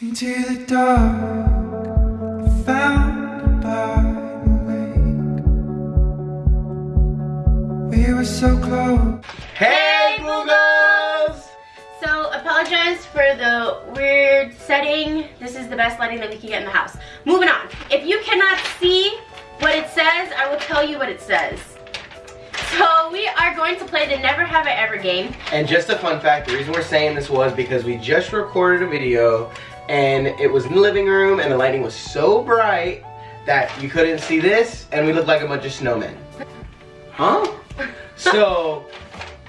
Into the dark, I found a byway. We were so close. Hey, Googles! So apologize for the weird setting. This is the best lighting that we can get in the house. Moving on. If you cannot see what it says, I will tell you what it says. So we are going to play the Never Have I Ever game. And just a fun fact, the reason we're saying this was because we just recorded a video and it was in the living room and the lighting was so bright that you couldn't see this and we looked like a bunch of snowmen. Huh? So,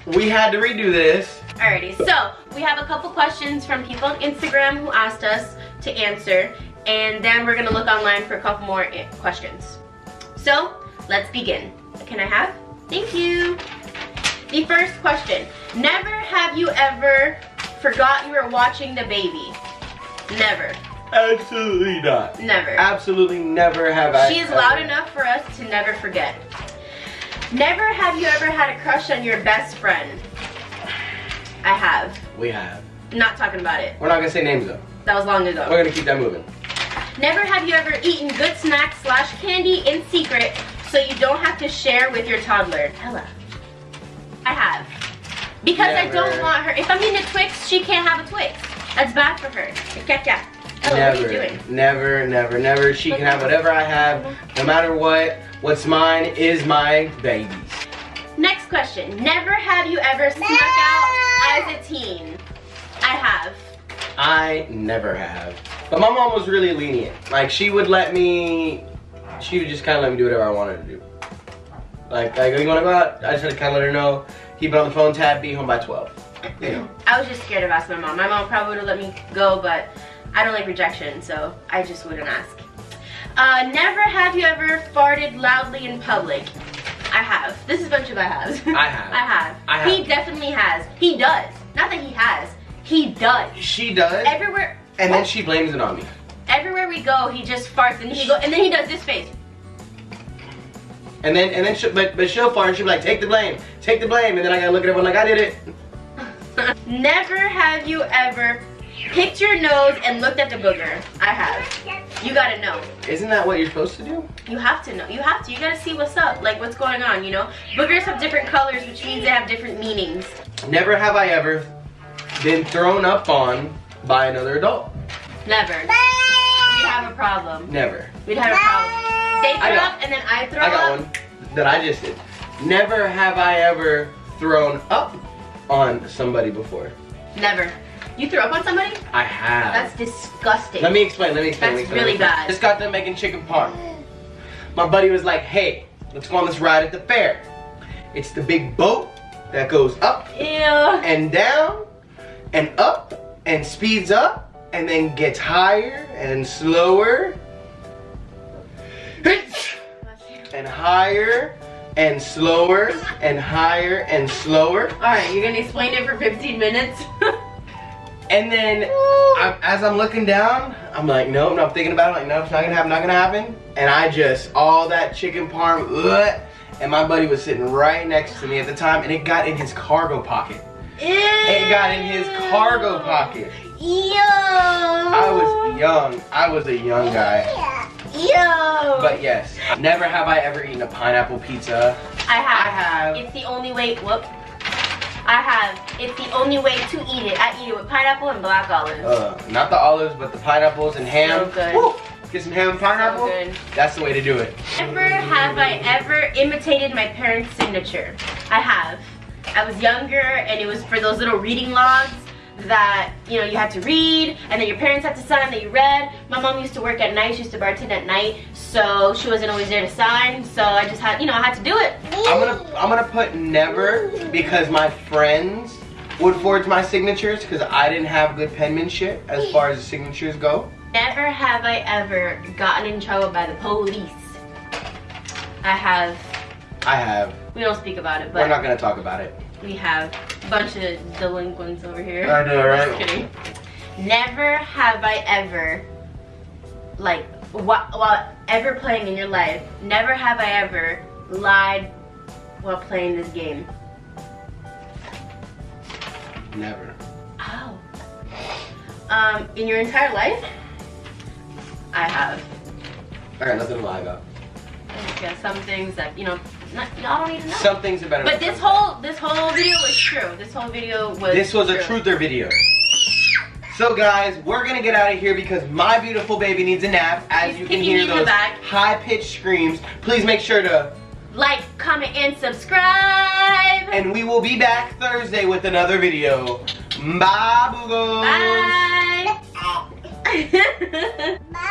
we had to redo this. Alrighty, so we have a couple questions from people on Instagram who asked us to answer, and then we're gonna look online for a couple more eh, questions. So, let's begin. Can I have? Thank you. The first question. Never have you ever forgot you were watching the baby? Never. Absolutely not. Never. Absolutely never have I. She is loud enough for us to never forget. Never have you ever had a crush on your best friend? I have. We have. Not talking about it. We're not gonna say names though. That was long ago. We're gonna keep that moving. Never have you ever eaten good snacks slash candy in secret so you don't have to share with your toddler? Hella. I have. Because I don't want her. If I'm eating a Twix, she can't have a Twix. That's bad for her. Caca. Ella, never, what are you doing? never, never, never. She can have whatever I have, no matter what. What's mine is my baby's. Next question. Never have you ever snuck out as a teen? I have. I never have. But my mom was really lenient. Like she would let me, she would just kind of let me do whatever I wanted to do. Like, like you want to go out? I just had to kind of let her know. Keep it on the phone tab. Be home by 12. You know. I was just scared of asking my mom. My mom probably would have let me go, but I don't like rejection, so I just wouldn't ask. Uh, never have you ever farted loudly in public? I have. This is a bunch of I haves. I have. I have. I have. He definitely has. He does. Not that he has. He does. She does, Everywhere. and then she blames it on me. Everywhere we go, he just farts and he go and then he does this face. And then, and then, she, but but she'll fart and she'll be like, take the blame, take the blame, and then I gotta look at everyone like I did it. Never have you ever picked your nose and looked at the booger. I have. You gotta know. Isn't that what you're supposed to do? You have to know. You have to. You gotta see what's up, like what's going on, you know? Boogers have different colors, which means they have different meanings. Never have I ever been thrown up on by another adult. Never. We'd have a problem. Never. We'd have a problem. They I throw got- up and then I throw up. I got up. one that I just did. Never have I ever thrown up on somebody before. Never. You threw up on somebody? I have. That's disgusting. let me explain, let me explain. let me That's explain, really explain. bad. Just got done making chicken parm. My buddy was like, hey, let's go on this ride at the fair. It's the big boat that goes up Ew. and down and up and speeds up and then gets higher and slower and higher and slower and higher and slower Alright, you're gonna explain it for 15 minutes? and then I, as I'm looking down I'm like no no I'm thinking about it like no it's not gonna happen not gonna happen and I just all that chicken parm ugh, and my buddy was sitting right next to me at the time and it got in his cargo pocket it got in his cargo pocket Ew. I was young. I was a young guy. Ew. But yes, never have I ever eaten a pineapple pizza. I have. I have. It's the only way. Whoop. I have. It's the only way to eat it. I eat it with pineapple and black olives. Uh, not the olives, but the pineapples and ham. So good. Woo! Get some ham and pineapple. So good. That's the way to do it. Never have I ever imitated my parents' signature. I have. I was younger and it was for those little reading logs that you know you had to read and then your parents had to sign that you read. My mom used to work at night, she used to bartend at night, so she wasn't always there to sign. So I just had you know I had to do it. I'm gonna I'm gonna put never because my friends would forge my signatures because I didn't have good penmanship as far as the signatures go. Never have I ever gotten in trouble by the police. I have. I have. We don't speak about it, but We're not gonna talk about it. we have bunch of delinquents over here. I know, right? Just kidding. Never have I ever, like, while, while ever playing in your life, never have I ever lied while playing this game. Never. Oh. um, in your entire life? I have. I got nothing to lie about. Yeah, some things that you know, not, y'all don't need to know. Some things are better. but this whole this whole video was true. This whole video was. This was a true. truther video. So guys, we're gonna get out of here because my beautiful baby needs a nap. As She's you can hear the those high-pitched screams. Please make sure to, Like, comment, and subscribe. and we will be back Thursday with another video. Bye, boogos. Bye. Bye.